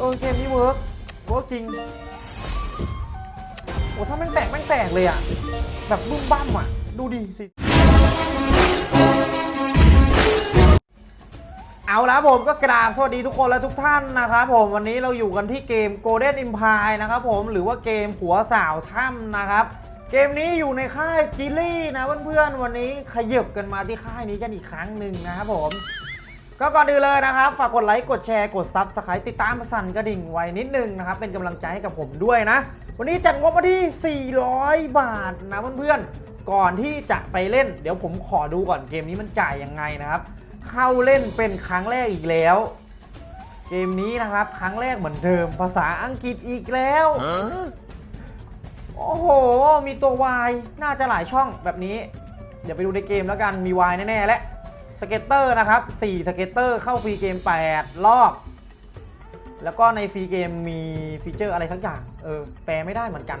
เออเกมนี้ work work จริง โอ้ถ้าแม่งแตกแม่งแตกเลยอะแบบบึ้มบ้ามอะดูดิสิ เอาละผมก็กราบสวัสดีทุกคนและทุกท่านนะครับผมวันนี้เราอยู่กันที่เกม Golden Empire นะครับผมหรือว่าเกมหัวสาวถ้ำนะครับ เกมนี้อยู่ในค่าย JILI นะเพื่อนๆวันนี้ขยับกันมาที่ค่ายนี้กันอีกครั้งหนึ่งนะครับผม ก็ก่อนอื่นเลยนะครับ ฝากกดไลค์กดแชร์กด subscribe ติดตามสั่นกระดิ่งไว้นิดนึงนะครับ เป็นกำลังใจให้กับผมด้วยนะ วันนี้จัดงบมาที่ 400 บาทนะเพื่อนๆ ก่อนที่จะไปเล่น เดี๋ยวผมขอดูก่อนเกมนี้มันจ่ายยังไงนะครับ เข้าเล่นเป็นครั้งแรกอีกแล้ว เกมนี้นะครับ ครั้งแรกเหมือนเดิม ภาษาอังกฤษอีกแล้วโอ้โห มีตัว wild น่าจะหลายช่องแบบนี้ เดี๋ยวไปดูในเกมแล้วกันมี Y แน่ๆและ สเก็ตเตอร์นะครับ4 scatter เข้า free game 8 รอบ แล้วก็ใน free game มี feature อะไรสักอย่าง เออ แปลไม่ได้เหมือนกัน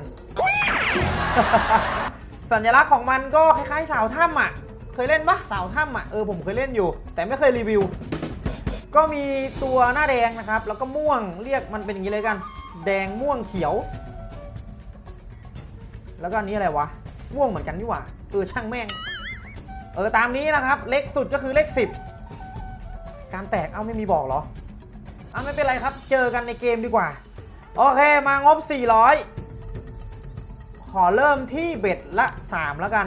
สัญลักษณ์ของมันก็คล้ายๆสาวถ้ำอะ เคยเล่นปะสาวถ้ำอะ เออผมเคยเล่นอยู่ แต่ไม่เคยรีวิว ก็มีตัวหน้าแดงนะครับ แล้วก็ม่วงเรียกมันเป็นอย่างนี้เลยกัน แดงม่วงเขียว แล้วก็อันนี้อะไรวะ ม่วงเหมือนกันนี่หว่า เออช่างแม่ง เออตามนี้นะครับ เล็กสุดก็คือเลข 10 การแตกเอ้าไม่มีบอกเหรออ้าไม่เป็นไรครับ เจอกันในเกมดีกว่า โอเคมางบ 400 ขอเริ่มที่เบ็ดละ 3 แล้วกัน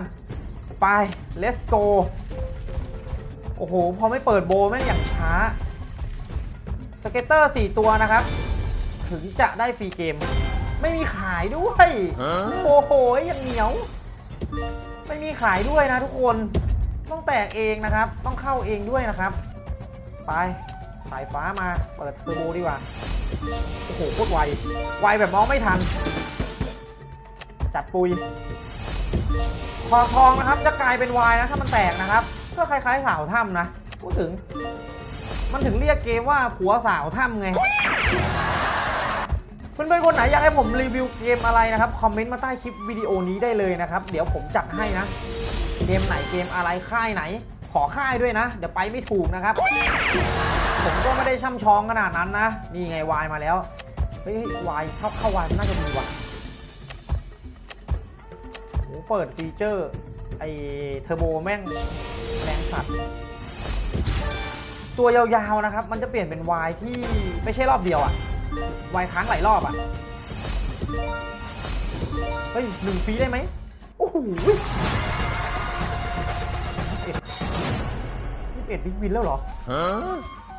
ไป let's go โอ้โห พอไม่เปิดโบว์แม่งอย่างช้า สเก็ตเตอร์ 4 ตัวนะครับ ถึงจะได้ฟรีเกม ไม่มีขายด้วย โอ้โห ยังเหนียว ไม่มีขายด้วยนะทุกคน ต้องแตกเองนะครับ ต้องเข้าเองด้วยนะครับ ไปสายฟ้ามา เปิดเทอร์โบดีกว่า โอ้โหโคตรไว ไวแบบมองไม่ทัน จัดปุยคอทองนะครับ จะกลายเป็นวายนะถ้ามันแตกนะครับ ก็คล้ายๆสาวถ้ำนะ พูดถึง มันถึงเรียกเกมว่าผัวสาวถ้ำไงเพื่อนๆคนไหนอยากให้ผมรีวิวเกมอะไรนะครับ คอมเมนต์มาใต้คลิปวิดีโอนี้ได้เลยนะครับ เดี๋ยวผมจัดให้นะ เกมไหนเกมอะไรค่ายไหน ขอค่ายด้วยนะ เดี๋ยวไปไม่ถูกนะครับ ผมก็ไม่ได้ช่ำชองขนาดนั้นนะ นี่ไงวายมาแล้ว เฮ้ยวายเข้าเข้าวายน่าจะมีว่ะโอ้เปิดฟีเจอร์ ไอเทอร์โบแม่งแรงสัตว์ตัวยาวๆนะครับ มันจะเปลี่ยนเป็นวายที่ไม่ใช่รอบเดียวอะวายค้างหลายรอบอะเฮ้ยหนึ่งฟรีได้ไหมโอ้โห ยี่สิบเอ็ด big win แล้วเหรอ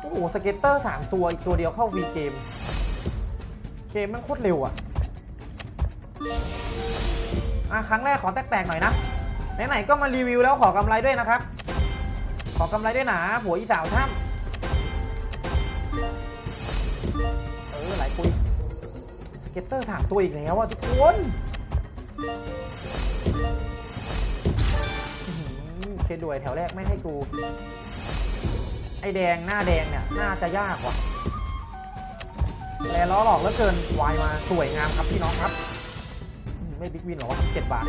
โอ้โห scatter 3ตัวอีกตัวเดียวเข้า free game เกมมันโคตรเร็วอะอะครั้งแรกขอแตกๆหน่อยนะไหนๆก็มารีวิวแล้วขอกำไรด้วยนะครับ ขอกำไรด้วยนะผัวอีสาวถ้ำเออหลายปุยสเก็ตเตอร์3ตัวอีกแล้วอะทุกคนอื้อหือ เคด้วยแถวแรกไม่ให้กู ไอแดงหน้าแดงเนี่ย น่าจะยากว่ะแล้วหลอกแล้วเกินวายมาสวยงามครับพี่น้องครับ ไม่ big win หรอวะเจ็ดบาท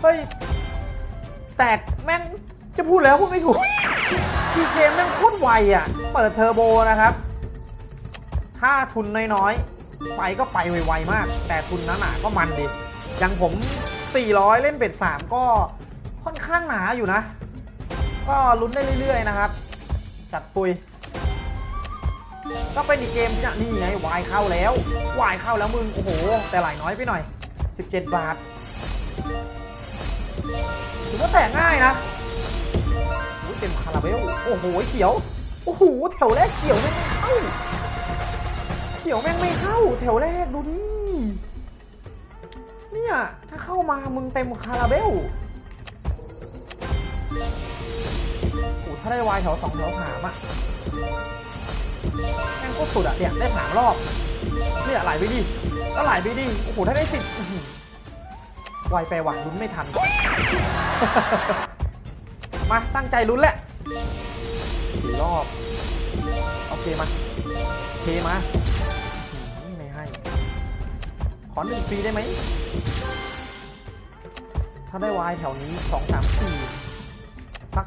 เฮ้ย แตกแม่งจะพูดแล้วพูดไม่ถูก คือเกมแม่งโคตรไวอะ เปิดเทอร์โบนะครับ ถ้าทุนน้อยๆ ไปก็ไปไวๆมาก แต่ทุนหนาๆก็มันดิอย่างผม 400 เล่น bet 3 ก็ค่อนข้างหนาอยู่นะ ก็ลุ้นได้เรื่อย ๆ นะครับ จัดปุย ก็เป็นอีกเกมที่นี่ไงวายเข้าแล้ววายเข้าแล้วมึง โอ้โห แต่หลายน้อยไปหน่อย 17 บาทถือว่าแตกง่ายนะโอ้เต็มคาราเบล โอ้โห เขียว โอ้โห แถวแรกเขียวแม่งไม่เข้า เขียวแม่งไม่เข้า แถวแรกดูดิ เนี่ย ถ้าเข้ามามึงเต็มคาราเบลโอ้ถ้าได้วายแถวสองแถวสามอะแม่งโคตรสุดอะเนี่ยได้สามรอบเนี่ยไหลไปดิก็ไหลไปดิโอ้โหถ้าได้สิบอื้อหือไวไปว่ะลุ้นไม่ทัน มาตั้งใจลุ้นแหละสี่รอบ โอเคมาเคมา ขอหนึ่งฟรีได้ไหม ถ้าได้วายแถวนี้สองสามสี่สัก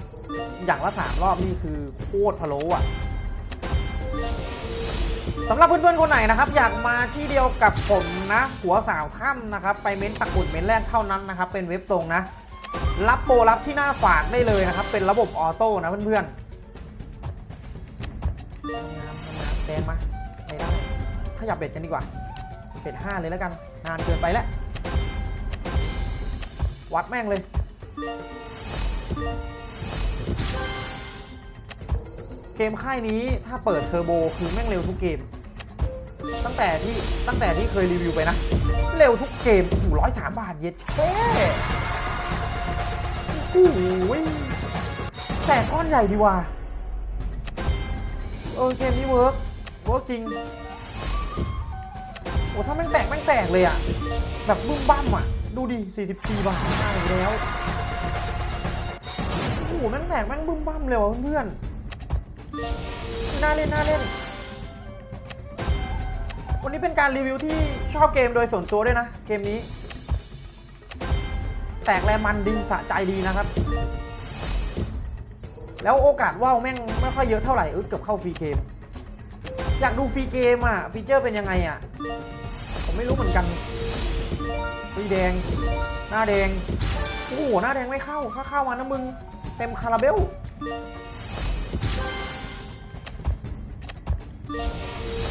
อย่างละสามรอบนี่คือโคตรพะโล้อะสำหรับเพื่อนๆคนไหนนะครับ อยากมาที่เดียวกับผมนะ หัวสาวถ้ำนะครับ ไปเม้นต์ปักหมุดเม้นแรกเท่านั้นนะครับ เป็นเว็บตรงนะ รับโปรรับที่หน้าฝากได้เลยนะครับ เป็นระบบออโต้นะเพื่อนๆทำงานทำงานแดงมาไม่ได้ ขยับเบ็ดกันดีกว่า เบ็ดห้าเลยแล้วกัน นานเกินไปแล้ว วัดแม่งเลย เกมค่ายนี้ถ้าเปิดเทอร์โบคือแม่งเร็วทุกเกม ตั้งแต่ที่ตั้งแต่ที่เคยรีวิวไปนะ เร็วทุกเกมโอ้โหร้อยสามบาทเย็ดแค่โอ้โหแต่ก้อนใหญ่ดีว่ะเออเกมนี้ work work จริง โอ้ถ้าแม่งแตกแม่งแตกเลยอะแบบบึ้มบ้ามอะดูดิ44บาทได้แล้วโอ้โหแม่งแตกแม่งบึ้มบ้ามเลยว่ะเพื่อนๆน่าเล่นน่าเล่น วันนี้เป็นการรีวิวที่ชอบเกมโดยส่วนตัวด้วยนะ เกมนี้ แตกแรงมันดีสะใจดีนะครับ แล้วโอกาสว่าวแม่งไม่ค่อยเยอะเท่าไหร่เออเกือบเข้า free game อยากดู free game อะ feature เป็นยังไงอะ ผมไม่รู้เหมือนกันฟรีแดง หน้าแดง โอ้โห หน้าแดงไม่เข้า ถ้าเข้ามานะมึง เต็มคาราเบล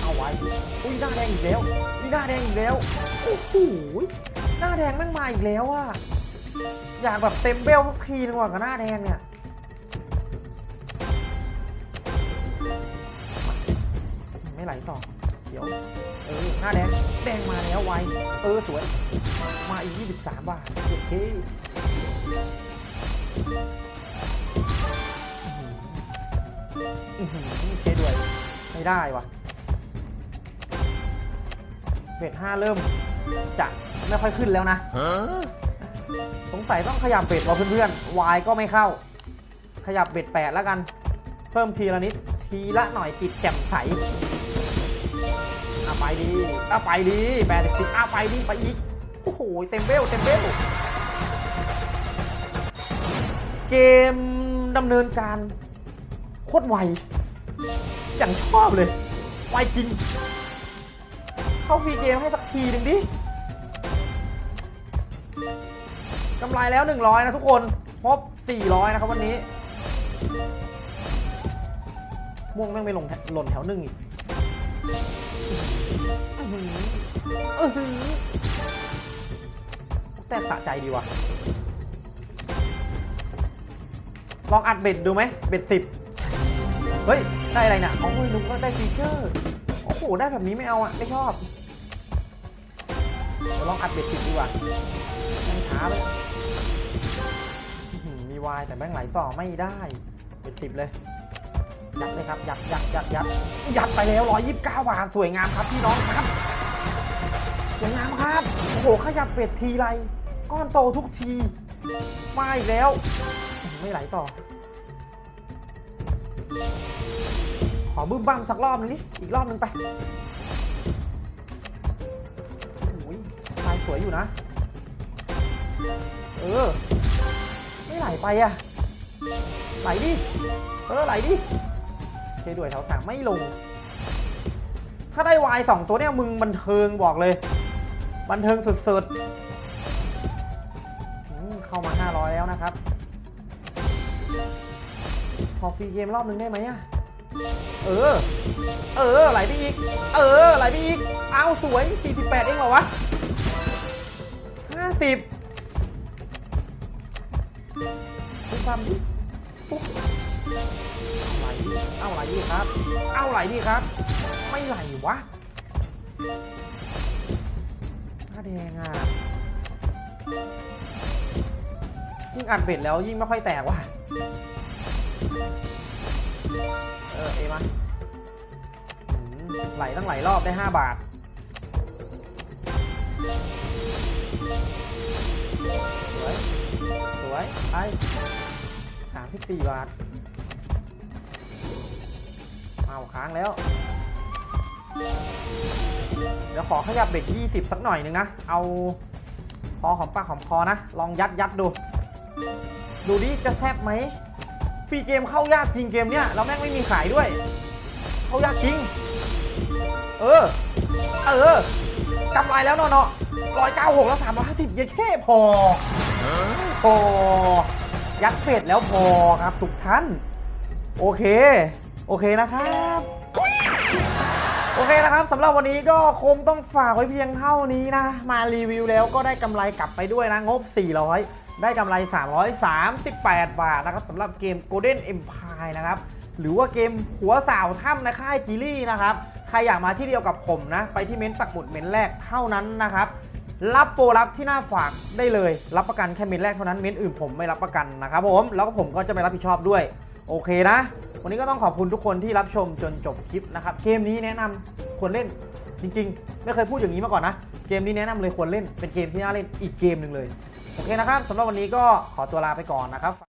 เอาไว้ อุ้ยหน้าแดงอีกแล้วอุ้ยหน้าแดงอีกแล้ว โอ้โห หน้าแดงแม่งมาอีกแล้วอะ อยากแบบเต็มเบลทุกทีนึงว่ะกับหน้าแดงเนี่ย น้าแดง แดงมาแล้วไว เออสวย มาอีก 23 บาทโอเคอื้อหือเคด้วย ไม่ได้วะเบ็ดห้าเริ่ม จะไม่ค่อยขึ้นแล้วนะสงสัยต้องขยับเบ็ดว่ะเพื่อนๆวายก็ไม่เข้า ขยับเบ็ดแปดแล้วกัน เพิ่มทีละนิด ทีละหน่อยจิตแจ่มใส ไปดีเอาไปดีแปดสิบเอาไปดีไปอีก โอ้โห เต็มเบลเต็มเบลเกมดำเนินการโคตรไว อย่างชอบเลย ไวจริง เข้าฟรีเกมให้สักทีหนึ่งดิกำไรแล้ว 100 นะทุกคนพบ400 นะครับวันนี้ ม่วงแม่งไม่ลงหล่นแถวหนึ่งอีก อหืออื้อหือแต่สะใจดีว่ะ ลองอัดเบ็ดดูไหม เบ็ดสิบเฮ้ย ได้อะไรนะอ๋อลุงก็ได้ฟีเจอร์ โอ้โห ได้แบบนี้ไม่เอาอะ ไม่ชอบ ลองอัดเบ็ดสิบดีกว่าแม่ช้าเลยมีวายแต่แม่งไหลต่อไม่ได้ เบ็ดสิบเลย ยัดเลยครับ ยัดยัดยัดยัดยัดไปแล้ว 129 บาท สวยงามครับพี่น้องครับ สวยงามครับ โอ้โห ขยับเบ็ดทีไร ก้อนโตทุกทีมาอีกแล้ว ไม่ไหลต่อ ขอบึ้มบ้างสักรอบนึงนี่อีกรอบนึงไปโอ้ยลายสวยอยู่นะ เออ ไม่ไหลไปอะไหลดิ เออ ไหลดิ เคด้วยแถวสามไม่ลง ถ้าได้วายสองตัวเนี่ยมึงบันเทิงบอกเลย บันเทิงสุดๆเข้ามา 500 แล้วนะครับขอฟรีเกมรอบนึงได้ไหมอะเออ เออ ไหลไปอีก เออ ไหลไปอีก เอาสวย 48 เองเหรอวะ 50คุณทำดิปุ๊บเอาไหลดิ เอาไหลดิครับ เอาไหลดิครับ ไม่ไหลวะหน้าแดงอะยิ่งอัดเบ็ดแล้วยิ่งไม่ค่อยแตกว่ะ เออเอมาไหลตั้งหลายรอบได้ 5 บาท สวย สวย ไปสามสิบสี่บาท เอาค้างแล้ว เดี๋ยวขอขยับเบ็ด20 สักหน่อยหนึงนะ เอาพอหอมปากหอมคอนะ ลองยัดยัดดู ดูดิจะแซบไหมฟรีเกมเข้ายากจริงเกมเนี้ยแล้วแม่งไม่มีขายด้วย เข้ายากจริง เออ เออกำไรแล้วเนาะเนาะร้อยเก้าหกแล้วสามร้อยห้าสิบยังแค่พอพอยัดเป็ดแล้วพอครับทุกท่าน โอเค โอเคนะครับโอเคนะครับสำหรับวันนี้ก็คงต้องฝากไว้เพียงเท่านี้นะ มารีวิวแล้วก็ได้กำไรกลับไปด้วยนะ งบ 400 ได้กำไร 338 บาทนะครับสำหรับเกม Golden Empire นะครับ หรือว่าเกมหัวสาวถ้ำในค่ายจีลี่นะครับ ใครอยากมาที่เดียวกับผมนะ ไปที่เม้นต์ปักหมุดเม้นต์แรกเท่านั้นนะครับ รับโปรรับที่หน้าฝากได้เลย รับประกันแค่เม้นต์แรกเท่านั้น เม้นต์อื่นผมไม่รับประกันนะครับผม แล้วก็ผมก็จะไม่รับผิดชอบด้วย โอเคนะ วันนี้ก็ต้องขอบคุณทุกคนที่รับชมจนจบคลิปนะครับเกมนี้แนะนำควรเล่นจริง ๆ ไม่เคยพูดอย่างนี้มาก่อนนะเกมนี้แนะนำเลยควรเล่นเป็นเกมที่น่าเล่นอีกเกมหนึ่งเลยโอเคนะครับสำหรับวันนี้ก็ขอตัวลาไปก่อนนะครับ